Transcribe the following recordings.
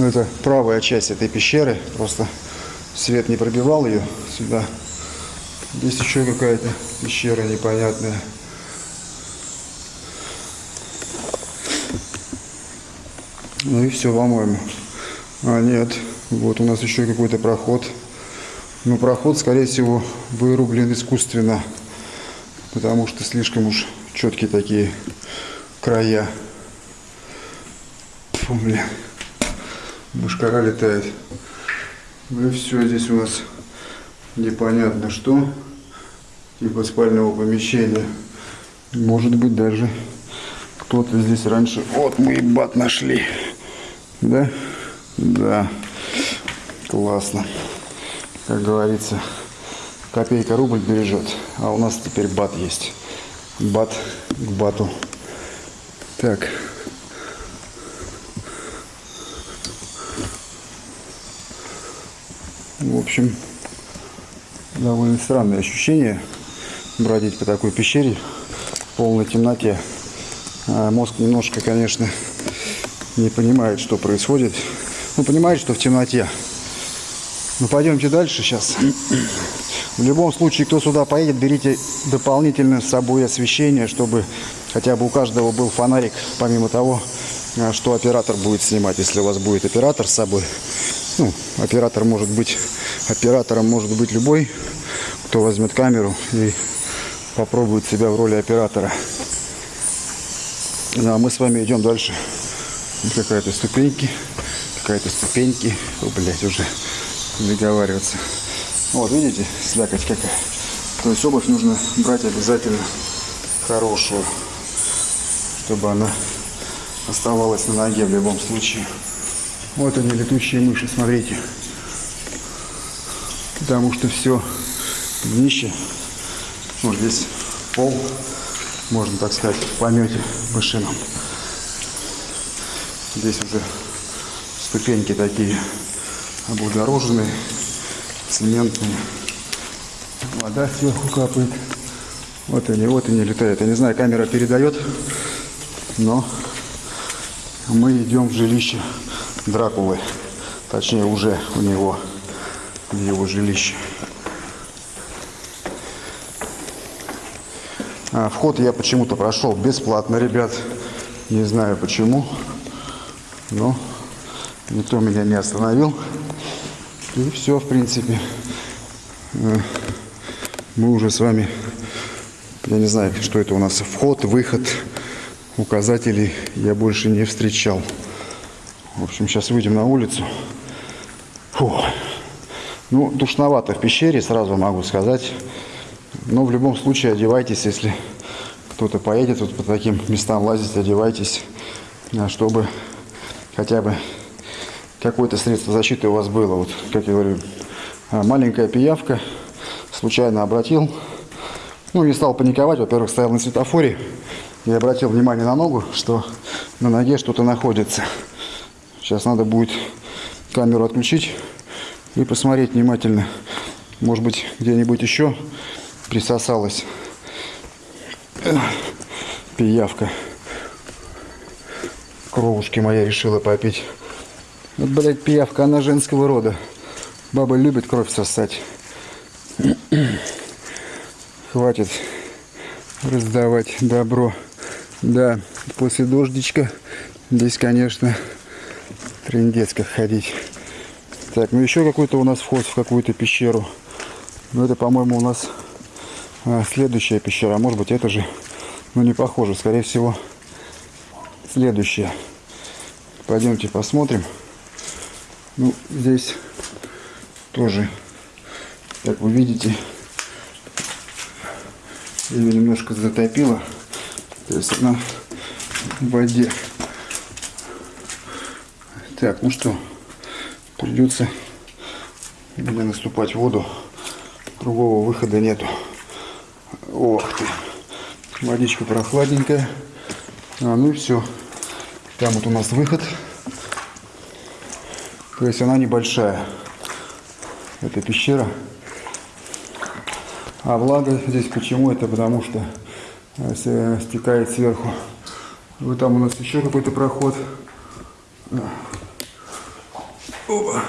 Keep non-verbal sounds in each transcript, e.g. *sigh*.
Ну, это правая часть этой пещеры. Просто свет не пробивал ее сюда. Здесь еще какая-то пещера непонятная. Ну и все, по-моему. А, нет. Вот у нас еще какой-то проход. Ну, проход, скорее всего, вырублен искусственно. Потому что слишком уж четкие такие края. Фу, блин. Мушкара летает. Ну и все, здесь у нас непонятно что. Типа спального помещения. Может быть даже кто-то здесь раньше... Вот мы и бат нашли. Да? Да. Классно. Как говорится, копейка рубль бережет. А у нас теперь бат есть. Бат к бату. Так. В общем, довольно странное ощущение бродить по такой пещере в полной темноте. А мозг немножко, конечно, не понимает, что происходит. Ну, понимает, что в темноте. Ну, пойдемте дальше сейчас. В любом случае, кто сюда поедет, берите дополнительно с собой освещение, чтобы хотя бы у каждого был фонарик, помимо того, а, что оператор будет снимать. Если у вас будет оператор с собой, ну, оператор может быть, оператором может быть любой, кто возьмет камеру и попробует себя в роли оператора. Ну, а мы с вами идем дальше. Какая-то ступеньки, какая-то ступеньки. О, блядь, уже договариваться. Вот, видите, слякоть какая. То есть обувь нужно брать обязательно хорошую, чтобы она оставалась на ноге в любом случае. Вот они, летучие мыши, смотрите. Потому что все днище, вот здесь пол, можно так сказать, в помете мышином. Здесь уже ступеньки такие облагороженные, цементные. Вода сверху капает. Вот они, вот они летают. Я не знаю, камера передает, но мы идем в жилище Дракулы. Точнее, уже у него, в его жилище. А, вход я почему-то прошел бесплатно, ребят. Не знаю почему, но никто меня не остановил. И все, в принципе. Э, мы уже с вами, я не знаю, что это у нас, вход, выход, указателей я больше не встречал. В общем, сейчас выйдем на улицу. Фу. Ну, душновато в пещере, сразу могу сказать. Но в любом случае одевайтесь, если кто-то поедет вот по таким местам лазить, одевайтесь, а, чтобы хотя бы какое-то средство защиты у вас было. Вот, как я говорю, а, маленькая пиявка, случайно обратил. Ну, не стал паниковать, во-первых, стоял на светофоре и обратил внимание на ногу, что на ноге что-то находится. Сейчас надо будет камеру отключить и посмотреть внимательно. Может быть, где-нибудь еще присосалась пиявка. Кровушки моя решила попить. Вот, блядь, пиявка, она женского рода. Бабы любят кровь сосать. *clears throat* Хватит раздавать добро. Да, после дождичка здесь, конечно, Трындец как ходить. Так, ну еще какой-то у нас вход в какую-то пещеру. Ну это, по-моему, у нас а, следующая пещера. Может быть это же, ну не похоже. Скорее всего, следующая. Пойдемте посмотрим. Ну, здесь тоже, как вы видите, ее немножко затопило. То есть она в воде. Так, ну что, придется мне наступать в воду. Другого выхода нету. Ох ты. Водичка прохладненькая. А, ну и все. Там вот у нас выход. То есть она небольшая. Это пещера. А влага здесь почему? Это потому что э, стекает сверху. Вот там у нас еще какой-то проход. Оба.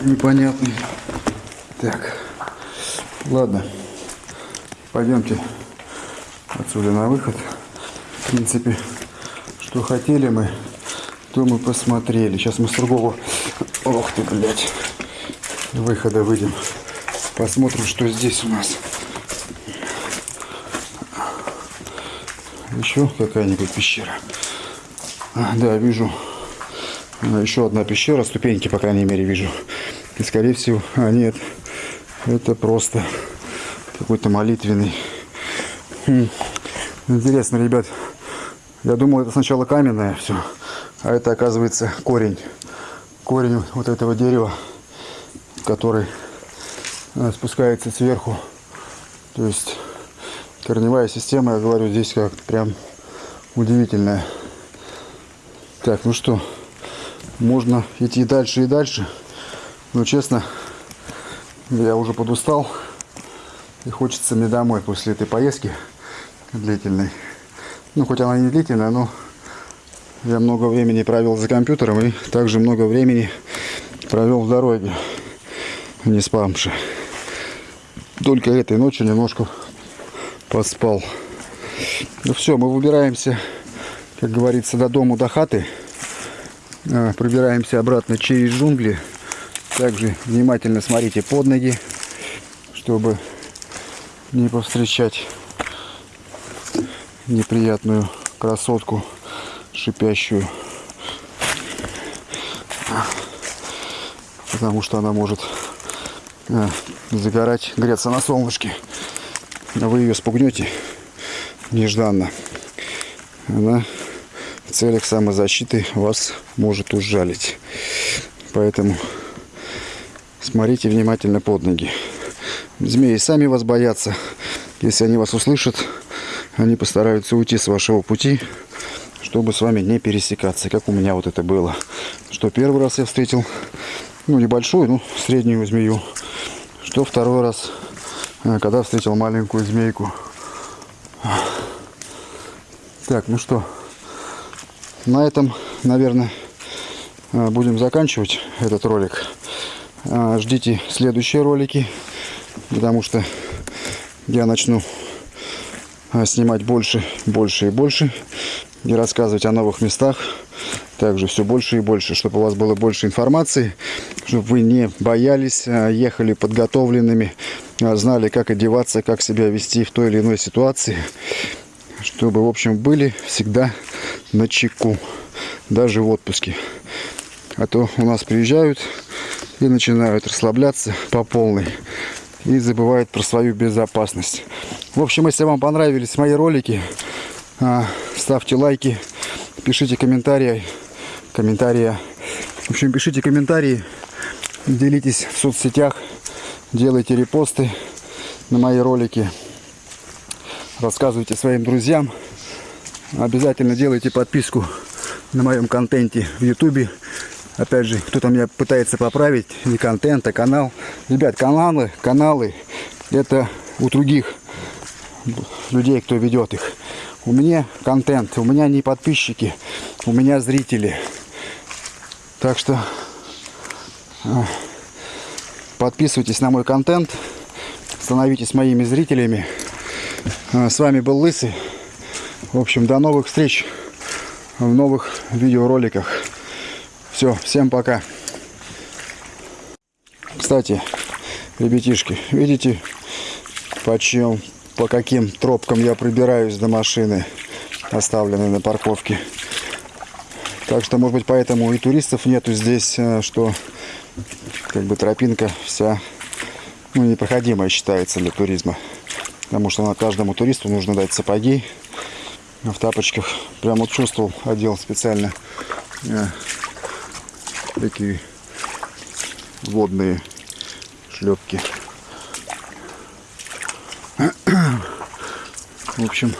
Непонятный. Так. Ладно. Пойдемте отсюда на выход. В принципе, что хотели мы, то мы посмотрели. Сейчас мы с другого... Ох ты, блядь. Выхода выйдем. Посмотрим, что здесь у нас. Еще какая-нибудь пещера. А, да, вижу. А, Еще одна пещера, ступеньки, по крайней мере, вижу. И, скорее всего, а нет, это просто какой-то молитвенный. Хм. Интересно, ребят, я думал, это сначала каменное все, а это, оказывается, корень. Корень вот этого дерева, который а, спускается сверху. То есть корневая система, я говорю, здесь как прям удивительная. Так, ну что, можно идти дальше и дальше. Но честно, я уже подустал. И хочется мне домой после этой поездки длительной. Ну, хоть она не длительная, но я много времени провел за компьютером и также много времени провел в дороге, не спамши. Только этой ночью немножко поспал. Ну все, мы выбираемся, как говорится, до дому, до хаты. А, Пробираемся обратно через джунгли. Также внимательно смотрите под ноги, чтобы не повстречать неприятную красотку шипящую. Потому что она может э, загорать, греться на солнышке. А вы ее спугнете нежданно. Она целях самозащиты вас может ужалить. Поэтому смотрите внимательно под ноги. Змеи сами вас боятся. Если они вас услышат, они постараются уйти с вашего пути, чтобы с вами не пересекаться, как у меня вот это было. Что первый раз я встретил, ну, небольшую, ну, среднюю змею. Что второй раз, э, когда встретил маленькую змейку. Так, ну что, на этом, наверное, э, будем заканчивать этот ролик. Э, Ждите следующие ролики, потому что я начну э, снимать больше, больше и больше и рассказывать о новых местах. Также все больше и больше, чтобы у вас было больше информации, чтобы вы не боялись, ехали подготовленными, знали, как одеваться, как себя вести в той или иной ситуации, чтобы, в общем, были всегда на чеку, даже в отпуске. А то у нас приезжают и начинают расслабляться по полной и забывают про свою безопасность. В общем, если вам понравились мои ролики, а, ставьте лайки, пишите комментарии, комментарии. В общем, пишите комментарии, делитесь в соцсетях, делайте репосты на мои ролики, рассказывайте своим друзьям. Обязательно делайте подписку на моем контенте в ютубе. Опять же, кто-то меня пытается поправить, не контент, а канал. Ребят, каналы, каналы, это у других людей, кто ведет их. У меня контент, у меня не подписчики, у меня зрители. Так что а, подписывайтесь на мой контент, становитесь моими зрителями. А, С вами был Лысый. В общем, до новых встреч в новых видеороликах. Все, всем пока. Кстати, ребятишки, видите, почем, по каким тропкам я прибираюсь до машины, оставленной на парковке. Так что, может быть, поэтому и туристов нету здесь, э, что как бы тропинка вся ну, непроходимая считается для туризма. Потому что на каждому туристу нужно дать сапоги в тапочках. Прям вот чувствовал, одел специально э, такие водные шлепки. В общем,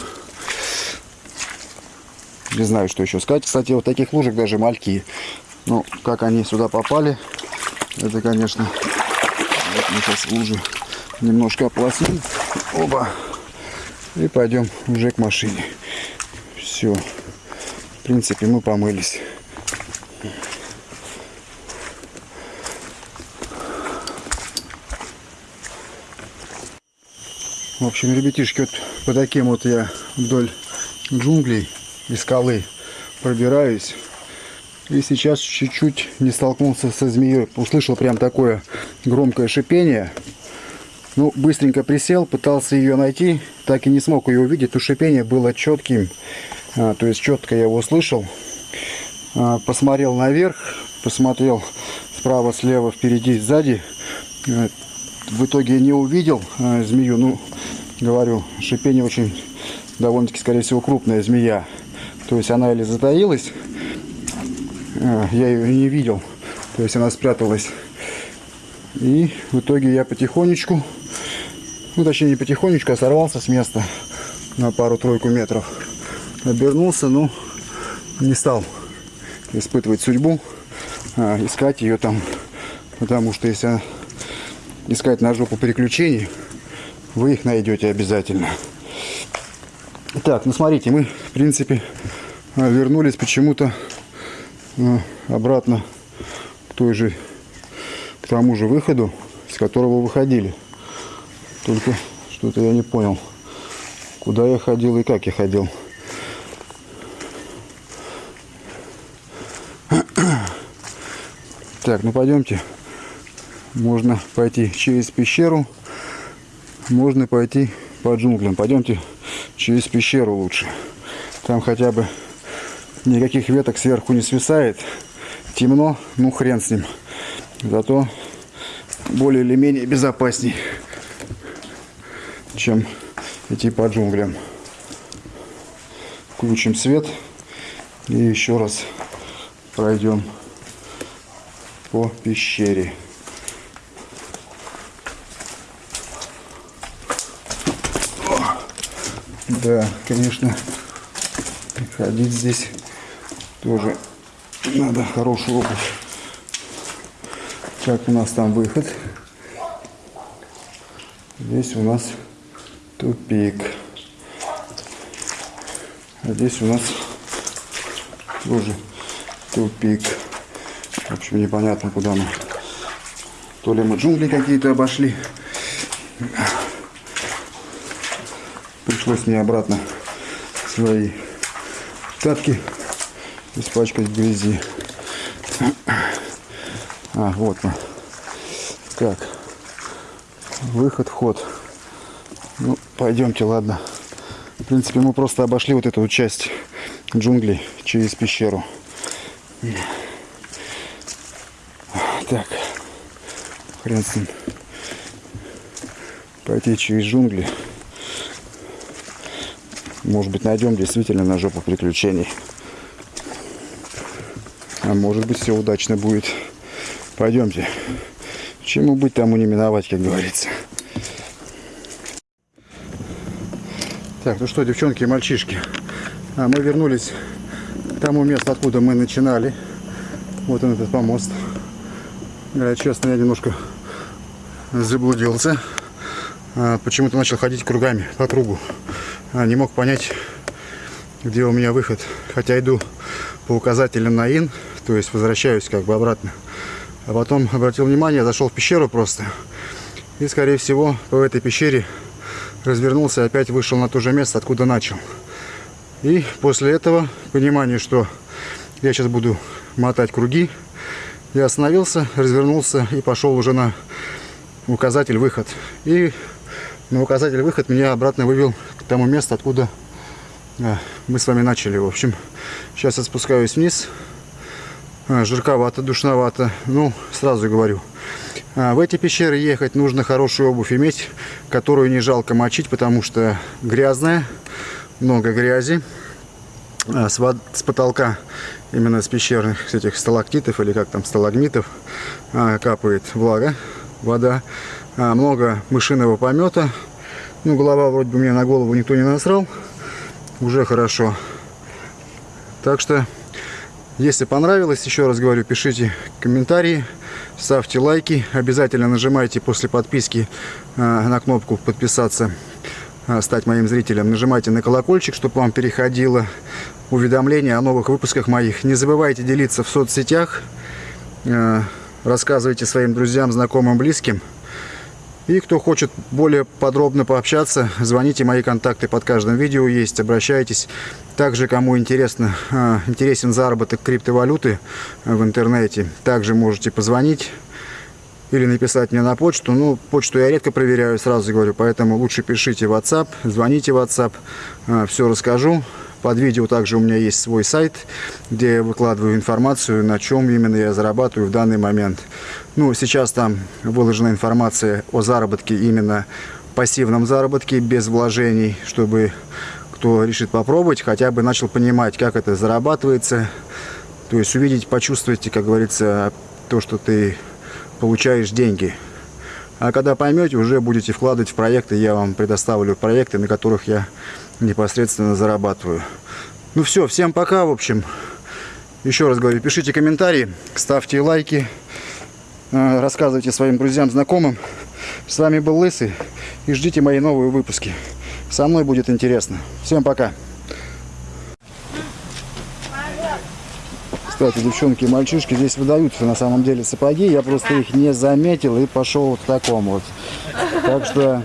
не знаю, что еще сказать. Кстати, вот таких лужек даже мальки. Ну, как они сюда попали, это, конечно, вот мы сейчас лужи немножко ополоснем. Оба. И пойдем уже к машине. Все. В принципе, мы помылись. В общем, ребятишки, вот по таким вот я вдоль джунглей и скалы пробираюсь. И сейчас чуть-чуть не столкнулся со змеей. Услышал прям такое громкое шипение. Ну, быстренько присел, пытался ее найти, так и не смог ее увидеть. У шипение было четким. А, то есть четко я его услышал. А, посмотрел наверх. Посмотрел справа, слева, впереди, сзади. А, в итоге не увидел а, змею. Ну, говорю, шипение очень довольно-таки, скорее всего, крупная змея. То есть она или затаилась, а, я ее не видел, то есть она спряталась. И в итоге я потихонечку, ну точнее не потихонечку, а сорвался с места на пару-тройку метров. Обернулся, ну не стал испытывать судьбу, а, искать ее там, потому что если искать на жопу приключений, вы их найдете обязательно. Так, ну смотрите, мы, в принципе, вернулись почему-то э, обратно к той же, к тому же выходу, с которого выходили. Только что-то я не понял, куда я ходил и как я ходил. Так, ну пойдемте. Можно пойти через пещеру, можно пойти по джунглям. Пойдемте через пещеру лучше. Там хотя бы никаких веток сверху не свисает. Темно, ну хрен с ним. Зато более или менее безопасней, чем идти по джунглям. Включим свет и еще раз пройдем по пещере. Да, конечно, ходить здесь тоже надо хорошую обувь. Как у нас там выход? Здесь у нас тупик. А здесь у нас тоже тупик. В общем, непонятно, куда мы. То ли мы джунгли какие-то обошли. Пришлось мне обратно свои тапки испачкать в грязи. А, вот он. Так. Выход, вход. Ну, пойдемте, ладно. В принципе, мы просто обошли вот эту часть джунглей через пещеру. Так. Хрен с ним. Пойти через джунгли. Может быть, найдем действительно на жопу приключений. А может быть, все удачно будет. Пойдемте. Чему быть, тому не миновать, как говорится. Так, ну что, девчонки и мальчишки. А мы вернулись к тому месту, откуда мы начинали. Вот он, этот помост. Я, честно, я немножко заблудился. А, Почему-то начал ходить кругами по кругу. А, не мог понять, где у меня выход. Хотя иду по указателям на ин, то есть возвращаюсь как бы обратно. А потом обратил внимание, зашел в пещеру просто. И, скорее всего, по этой пещере развернулся и опять вышел на то же место, откуда начал. И после этого, понимание, что я сейчас буду мотать круги, я остановился, развернулся и пошел уже на указатель выход. И на указатель выход меня обратно вывел к тому месту, откуда а, мы с вами начали. В общем, сейчас я спускаюсь вниз. А, жарковато, душновато. Ну, сразу говорю. А, в эти пещеры ехать нужно хорошую обувь иметь, которую не жалко мочить, потому что грязная, много грязи. С, с потолка, именно с пещерных этих сталактитов или как там, сталагмитов, капает влага, вода. А, много мышиного помета. Ну, голова вроде бы мне на голову никто не насрал. Уже хорошо. Так что, если понравилось, еще раз говорю, пишите комментарии, ставьте лайки. Обязательно нажимайте после подписки а, на кнопку подписаться, а, стать моим зрителем. Нажимайте на колокольчик, чтобы вам переходило уведомления о новых выпусках моих. Не забывайте делиться в соцсетях. Рассказывайте своим друзьям, знакомым, близким. И кто хочет более подробно пообщаться, звоните, мои контакты под каждым видео есть, обращайтесь. Также, кому интересно, э, интересен заработок криптовалюты э, в интернете, также можете позвонить или написать мне на почту. Ну, почту я редко проверяю, сразу говорю, поэтому лучше пишите в WhatsApp, звоните в WhatsApp, все расскажу. Под видео также у меня есть свой сайт, где я выкладываю информацию, на чем именно я зарабатываю в данный момент. Ну, сейчас там выложена информация о заработке, именно пассивном заработке, без вложений, чтобы кто решит попробовать, хотя бы начал понимать, как это зарабатывается. То есть увидеть, почувствовать, как говорится, то, что ты получаешь деньги. А когда поймете, уже будете вкладывать в проекты, я вам предоставлю проекты, на которых я непосредственно зарабатываю. Ну все, всем пока, в общем. Еще раз говорю, пишите комментарии, ставьте лайки, э, рассказывайте своим друзьям, знакомым. С вами был Лысый и ждите мои новые выпуски. Со мной будет интересно. Всем пока. Кстати, девчонки и мальчишки здесь выдаются на самом деле сапоги. Я просто их не заметил и пошел вот в таком вот. Так что,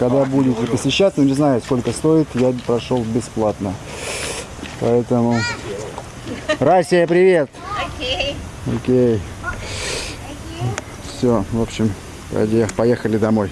когда будете посещать, ну не знаю, сколько стоит, я прошел бесплатно. Поэтому... Расия, привет! Окей. Окей. Все, в общем, поехали домой.